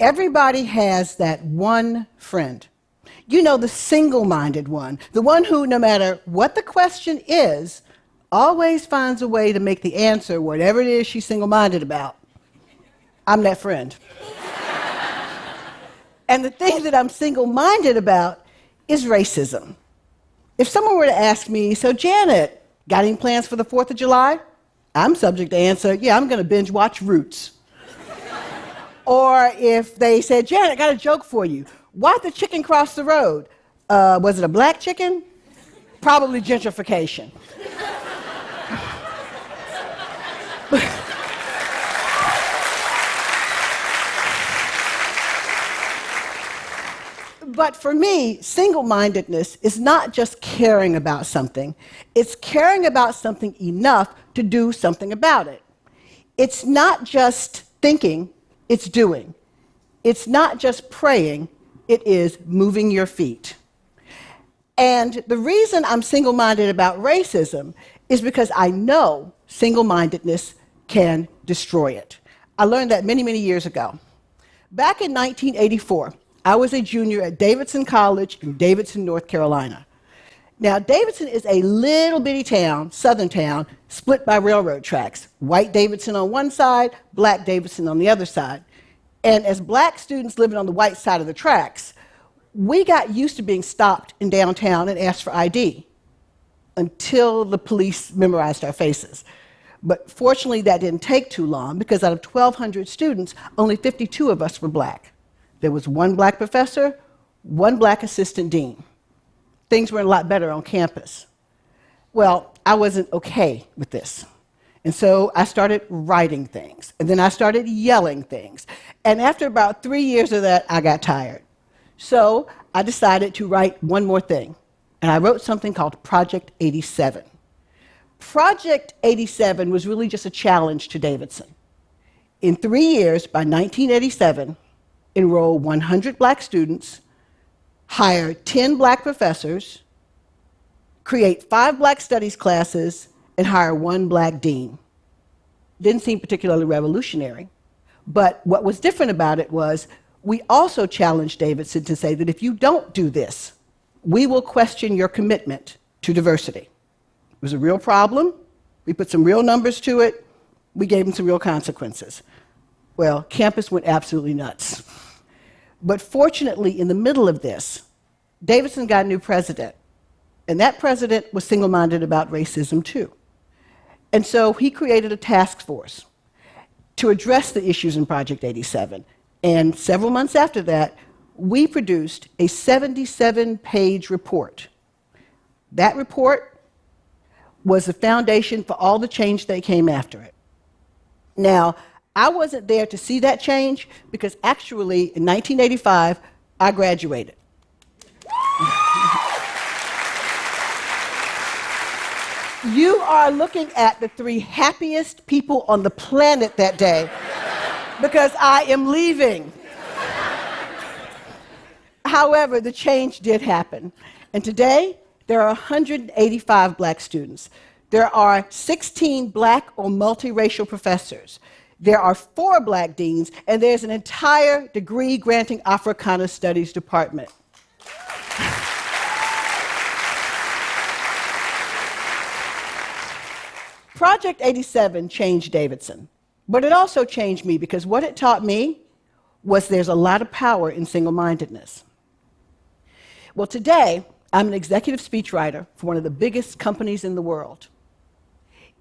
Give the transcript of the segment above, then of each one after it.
Everybody has that one friend. You know, the single minded one, the one who, no matter what the question is, always finds a way to make the answer whatever it is she's single minded about. I'm that friend. and the thing that I'm single minded about is racism. If someone were to ask me, so Janet, got any plans for the 4th of July? I'm subject to answer, yeah, I'm going to binge watch Roots. Or if they said, Janet, I got a joke for you. Why'd the chicken cross the road? Uh, was it a black chicken? Probably gentrification. But for me, single mindedness is not just caring about something, it's caring about something enough to do something about it. It's not just thinking, it's doing. It's not just praying, it is moving your feet. And the reason I'm single minded about racism is because I know single mindedness can destroy it. I learned that many, many years ago. Back in 1984, I was a junior at Davidson College in Davidson, North Carolina. Now, Davidson is a little bitty town, southern town, split by railroad tracks. White Davidson on one side, black Davidson on the other side. And as black students living on the white side of the tracks, we got used to being stopped in downtown and asked for ID until the police memorized our faces. But fortunately, that didn't take too long because out of 1,200 students, only 52 of us were black. There was one black professor, one black assistant dean. Things were a lot better on campus. Well, I wasn't okay with this. And so I started writing things, and then I started yelling things. And after about three years of that, I got tired. So I decided to write one more thing, and I wrote something called Project 87. Project 87 was really just a challenge to Davidson. In three years, by 1987, enroll 100 black students, hire 10 black professors, create five black studies classes, and hire one black dean. Didn't seem particularly revolutionary. But what was different about it was we also challenged Davidson to say that if you don't do this, we will question your commitment to diversity. It was a real problem. We put some real numbers to it. We gave them some real consequences. Well, campus went absolutely nuts. But fortunately, in the middle of this, Davidson got a new president. And that president was single minded about racism too. And so he created a task force to address the issues in Project 87. And several months after that, we produced a 77 page report. That report was the foundation for all the change that came after it. Now, I wasn't there to see that change because actually in 1985, I graduated. you are looking at the three happiest people on the planet that day because I am leaving. However, the change did happen. And today, there are 185 black students. There are 16 black or multiracial professors there are four black deans, and there's an entire degree granting Africana Studies department. Project 87 changed Davidson, but it also changed me because what it taught me was there's a lot of power in single mindedness. Well, today, I'm an executive speechwriter for one of the biggest companies in the world.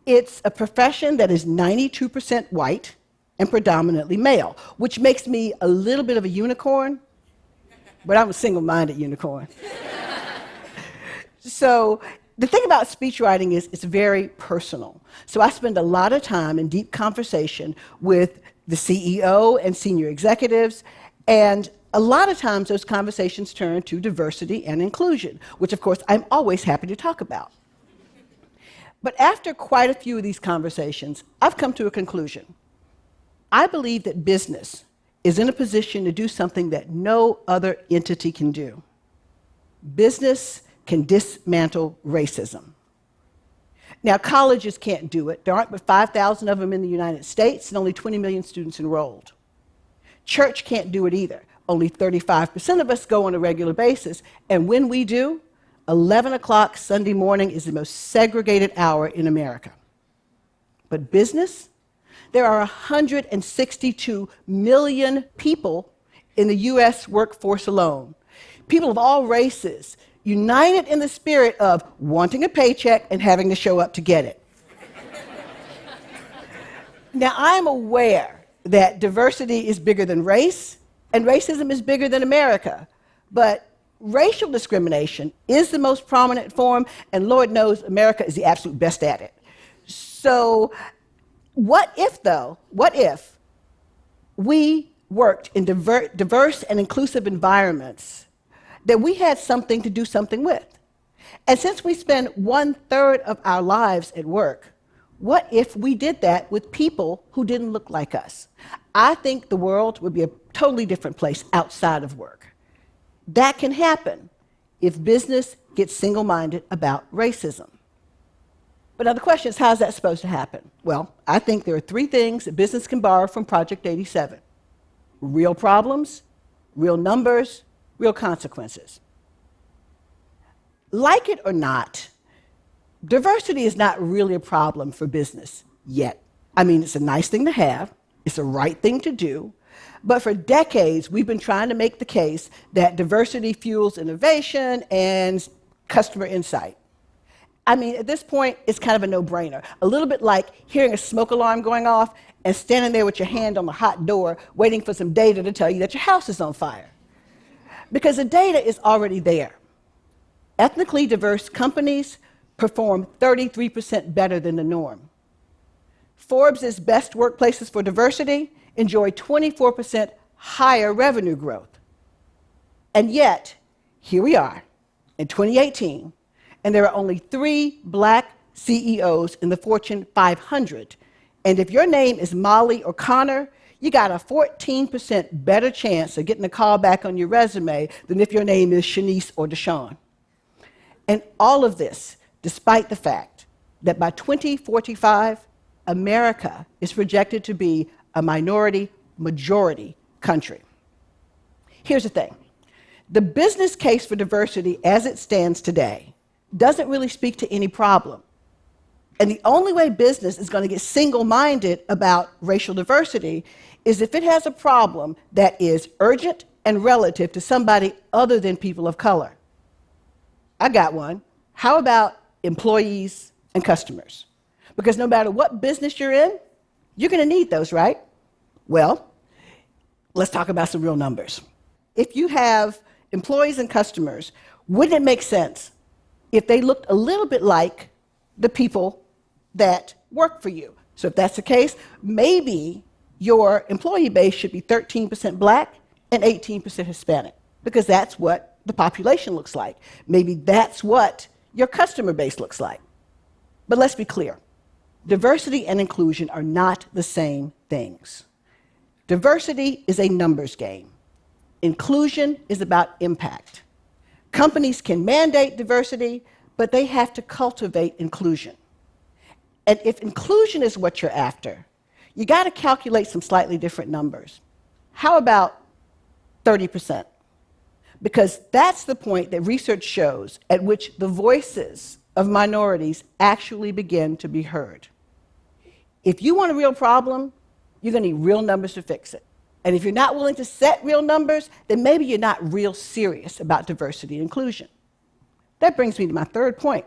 It's a profession that is 92% white and predominantly male, which makes me a little bit of a unicorn, but I'm a single minded unicorn. so, the thing about speech writing is it's very personal. So, I spend a lot of time in deep conversation with the CEO and senior executives, and a lot of times those conversations turn to diversity and inclusion, which, of course, I'm always happy to talk about. But after quite a few of these conversations, I've come to a conclusion. I believe that business is in a position to do something that no other entity can do. Business can dismantle racism. Now, colleges can't do it. There aren't but 5,000 of them in the United States and only 20 million students enrolled. Church can't do it either. Only 35% of us go on a regular basis. And when we do, 11 o'clock Sunday morning is the most segregated hour in America. But business? There are 162 million people in the US workforce alone. People of all races, united in the spirit of wanting a paycheck and having to show up to get it. now, I'm aware that diversity is bigger than race, and racism is bigger than America, but racial discrimination is the most prominent form, and Lord knows America is the absolute best at it. So, what if, though, what if we worked in diver diverse and inclusive environments that we had something to do something with? And since we spend one third of our lives at work, what if we did that with people who didn't look like us? I think the world would be a totally different place outside of work. That can happen if business gets single minded about racism. But now the question is, how is that supposed to happen? Well, I think there are three things that business can borrow from Project 87 real problems, real numbers, real consequences. Like it or not, diversity is not really a problem for business yet. I mean, it's a nice thing to have, it's the right thing to do, but for decades, we've been trying to make the case that diversity fuels innovation and customer insight. I mean, at this point, it's kind of a no brainer. A little bit like hearing a smoke alarm going off and standing there with your hand on the hot door, waiting for some data to tell you that your house is on fire. Because the data is already there. Ethnically diverse companies perform 33% better than the norm. Forbes' best workplaces for diversity enjoy 24% higher revenue growth. And yet, here we are in 2018, and there are only three black CEOs in the Fortune 500. And if your name is Molly or Connor, you got a 14% better chance of getting a call back on your resume than if your name is Shanice or Deshawn. And all of this despite the fact that by 2045, America is projected to be a minority majority country. Here's the thing the business case for diversity as it stands today doesn't really speak to any problem. And the only way business is going to get single minded about racial diversity is if it has a problem that is urgent and relative to somebody other than people of color. I got one. How about employees and customers? Because no matter what business you're in, you're going to need those, right? Well, let's talk about some real numbers. If you have employees and customers, wouldn't it make sense if they looked a little bit like the people that work for you? So if that's the case, maybe your employee base should be 13% black and 18% Hispanic, because that's what the population looks like. Maybe that's what your customer base looks like. But let's be clear diversity and inclusion are not the same things. Diversity is a numbers game, inclusion is about impact. Companies can mandate diversity, but they have to cultivate inclusion. And if inclusion is what you're after, you got to calculate some slightly different numbers. How about 30%? Because that's the point that research shows at which the voices of minorities actually begin to be heard. If you want a real problem, you're going to need real numbers to fix it. And if you're not willing to set real numbers, then maybe you're not real serious about diversity and inclusion. That brings me to my third point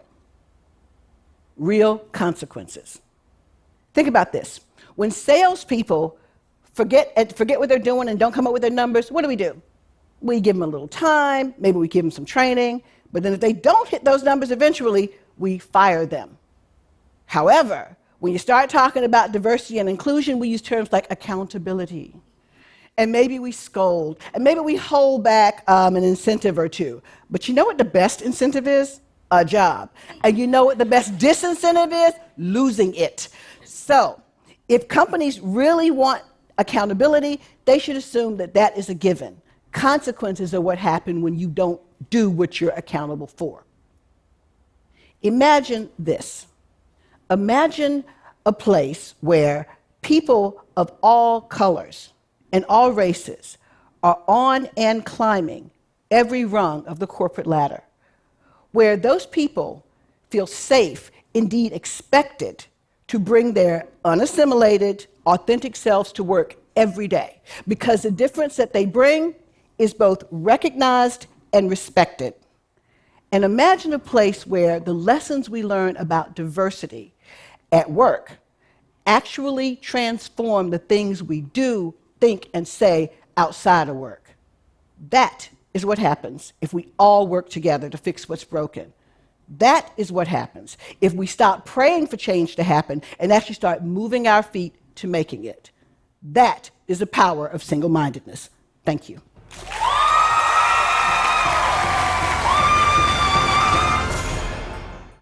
real consequences. Think about this. When salespeople forget, eh, forget what they're doing and don't come up with their numbers, what do we do? We give them a little time, maybe we give them some training, but then if they don't hit those numbers eventually, we fire them. However, when you start talking about diversity and inclusion, we use terms like accountability. And maybe we scold, and maybe we hold back um, an incentive or two. But you know what the best incentive is? A job. And you know what the best disincentive is? Losing it. So, if companies really want accountability, they should assume that that is a given. Consequences are what happen when you don't do what you're accountable for. Imagine this Imagine a place where people of all colors and all races are on and climbing every rung of the corporate ladder, where those people feel safe, indeed expected, to bring their unassimilated, authentic selves to work every day, because the difference that they bring is both recognized and respected. And imagine a place where the lessons we learn about diversity at work actually transform the things we do, think, and say outside of work. That is what happens if we all work together to fix what's broken. That is what happens if we stop praying for change to happen and actually start moving our feet to making it. That is the power of single mindedness. Thank you.